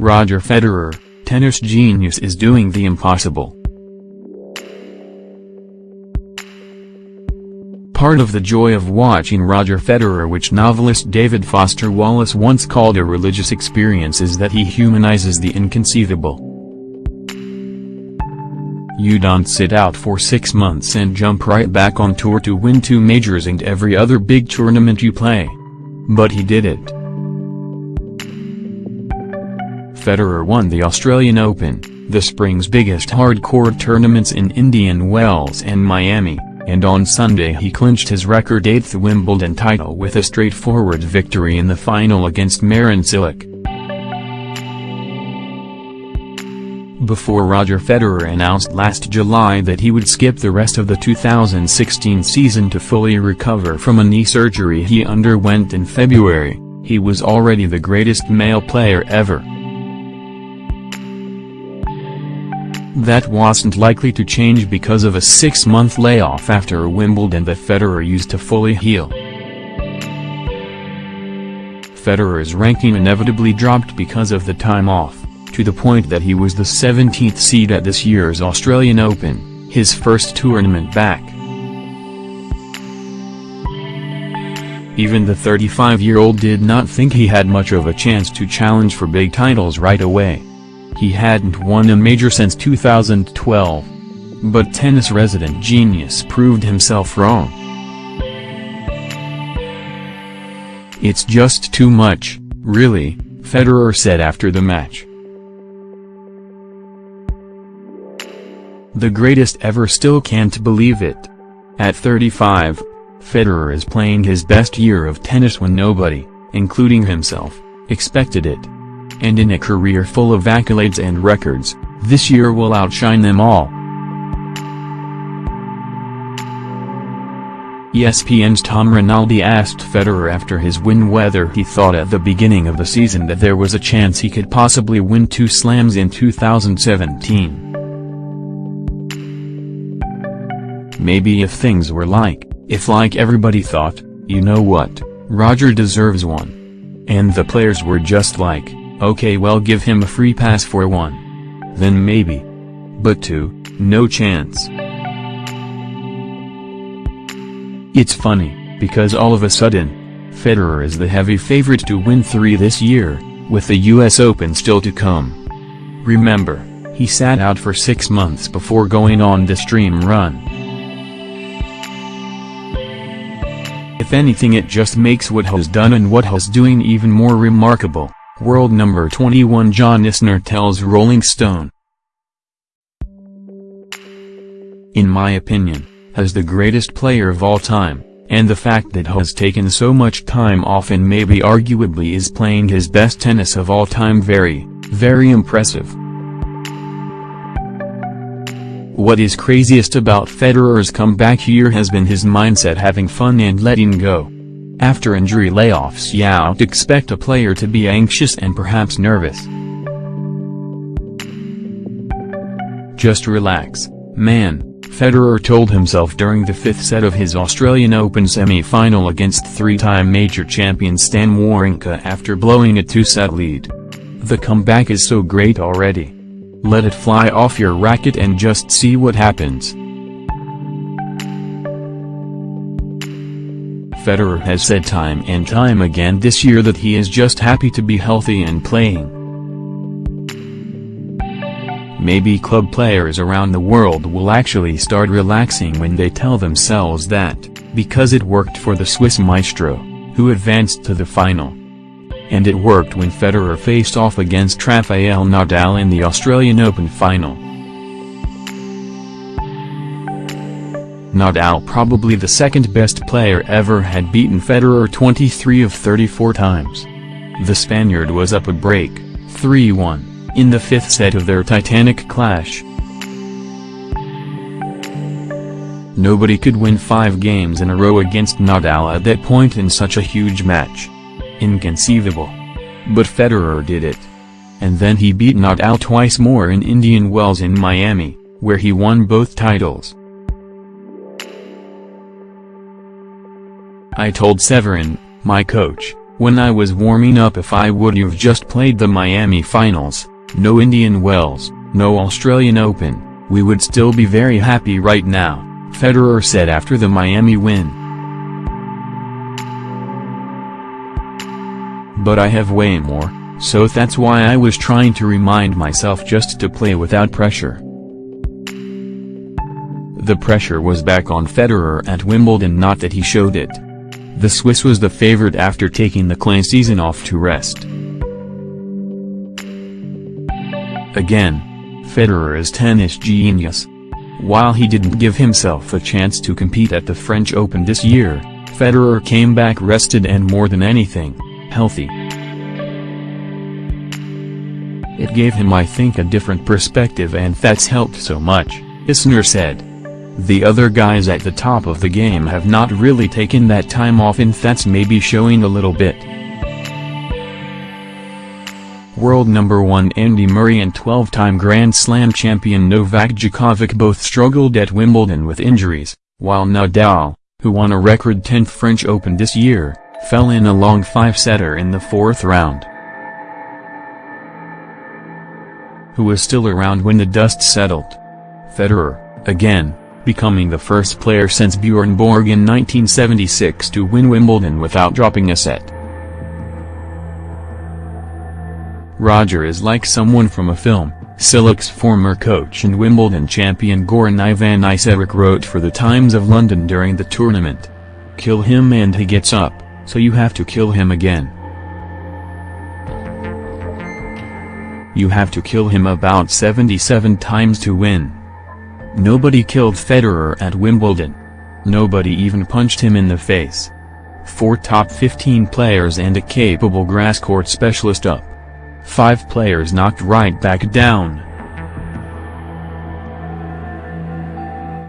Roger Federer, tennis genius is doing the impossible. Part of the joy of watching Roger Federer which novelist David Foster Wallace once called a religious experience is that he humanizes the inconceivable. You don't sit out for six months and jump right back on tour to win two majors and every other big tournament you play. But he did it. Federer won the Australian Open, the spring's biggest hard-court tournaments in Indian Wells and Miami and on Sunday he clinched his record eighth Wimbledon title with a straightforward victory in the final against Marin Cilic. Before Roger Federer announced last July that he would skip the rest of the 2016 season to fully recover from a knee surgery he underwent in February, he was already the greatest male player ever. That wasn't likely to change because of a six-month layoff after Wimbledon that Federer used to fully heal. Federer's ranking inevitably dropped because of the time off, to the point that he was the 17th seed at this year's Australian Open, his first tournament back. Even the 35-year-old did not think he had much of a chance to challenge for big titles right away. He hadn't won a major since 2012. But tennis resident genius proved himself wrong. It's just too much, really, Federer said after the match. The greatest ever still can't believe it. At 35, Federer is playing his best year of tennis when nobody, including himself, expected it and in a career full of accolades and records, this year will outshine them all. ESPN's Tom Rinaldi asked Federer after his win whether he thought at the beginning of the season that there was a chance he could possibly win two slams in 2017. Maybe if things were like, if like everybody thought, you know what, Roger deserves one. And the players were just like, Okay well give him a free pass for one. Then maybe. But two, no chance. It's funny, because all of a sudden, Federer is the heavy favorite to win three this year, with the US Open still to come. Remember, he sat out for six months before going on this dream run. If anything it just makes what he's done and what he's doing even more remarkable. World number 21 John Isner tells Rolling Stone. In my opinion, has the greatest player of all time, and the fact that has taken so much time off and maybe arguably is playing his best tennis of all time very, very impressive. What is craziest about Federer's comeback year has been his mindset having fun and letting go. After injury layoffs you'd expect a player to be anxious and perhaps nervous. Just relax, man, Federer told himself during the fifth set of his Australian Open semi-final against three-time major champion Stan Wawrinka after blowing a two-set lead. The comeback is so great already. Let it fly off your racket and just see what happens. Federer has said time and time again this year that he is just happy to be healthy and playing. Maybe club players around the world will actually start relaxing when they tell themselves that, because it worked for the Swiss maestro, who advanced to the final. And it worked when Federer faced off against Rafael Nadal in the Australian Open final. Nadal probably the second best player ever had beaten Federer 23 of 34 times. The Spaniard was up a break, 3-1, in the fifth set of their titanic clash. Nobody could win five games in a row against Nadal at that point in such a huge match. Inconceivable. But Federer did it. And then he beat Nadal twice more in Indian Wells in Miami, where he won both titles. I told Severin, my coach, When I was warming up if I would have just played the Miami finals, no Indian Wells, no Australian Open, we would still be very happy right now, Federer said after the Miami win. But I have way more, so that's why I was trying to remind myself just to play without pressure. The pressure was back on Federer at Wimbledon not that he showed it. The Swiss was the favorite after taking the clay season off to rest. Again, Federer is tennis genius. While he didn't give himself a chance to compete at the French Open this year, Federer came back rested and more than anything, healthy. It gave him I think a different perspective and that's helped so much, Isner said. The other guys at the top of the game have not really taken that time off and that's maybe showing a little bit. World number 1 Andy Murray and 12-time Grand Slam champion Novak Djokovic both struggled at Wimbledon with injuries, while Nadal, who won a record 10th French Open this year, fell in a long five-setter in the fourth round. Who was still around when the dust settled? Federer, again, becoming the first player since Bjorn Borg in 1976 to win Wimbledon without dropping a set. Roger is like someone from a film, Cilic's former coach and Wimbledon champion Goran Ivanisevic wrote for the Times of London during the tournament. Kill him and he gets up, so you have to kill him again. You have to kill him about 77 times to win. Nobody killed Federer at Wimbledon. Nobody even punched him in the face. Four top 15 players and a capable grass court specialist up. Five players knocked right back down.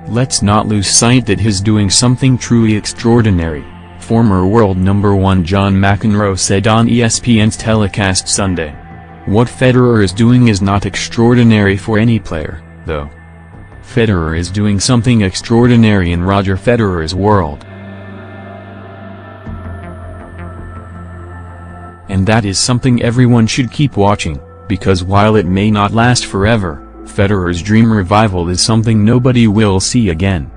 Let's not lose sight that he's doing something truly extraordinary, former world number one John McEnroe said on ESPN's telecast Sunday. What Federer is doing is not extraordinary for any player, though. Federer is doing something extraordinary in Roger Federer's world. And that is something everyone should keep watching, because while it may not last forever, Federer's dream revival is something nobody will see again.